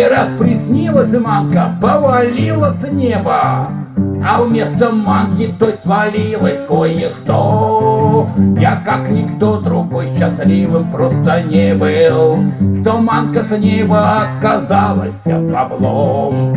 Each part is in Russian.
раз приснилась манка, повалила с неба. А вместо манки той свалилось кое-что Я как никто другой счастливым просто не был. Что манка с неба оказалась баблом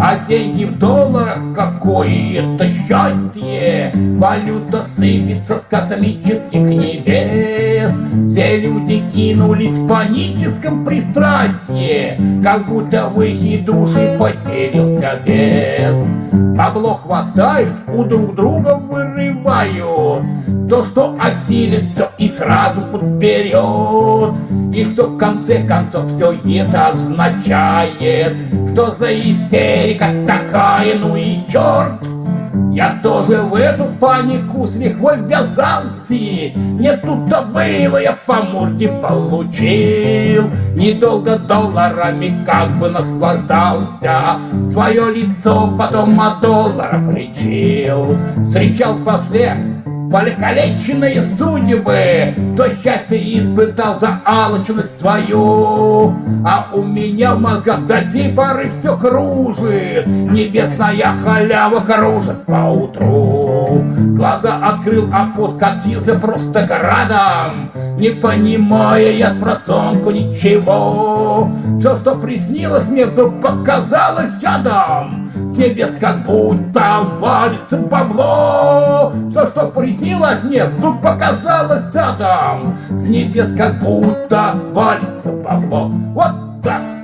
А деньги в долларах какое-то счастье. Валюта сыпется с космических небес. Все люди кинулись в паническом пристрастии. Как будто в их души поселился бес Бабло хватают, у друг друга вырывают То, что осилит все и сразу подберет И что в конце концов все это означает Что за истерика такая, ну и черт я тоже в эту панику с лихвой ввязался. Не тут-то было, я по морде получил. Недолго долларами как бы наслаждался. Свое лицо потом от долларов лечил. Встречал после Покалеченные судьбы, кто счастье испытал за алчность свою. А у меня в мозгах до сей поры все кружит, Небесная халява кружит по утру. Глаза открыл, а пот катился просто градом, Не понимая я с просонку ничего. Все, что приснилось мне, вдруг показалось ядом. С небес как будто валится бабло. Все, что приснилось мне, вдруг показалось рядом С небес как будто валится бабло Вот так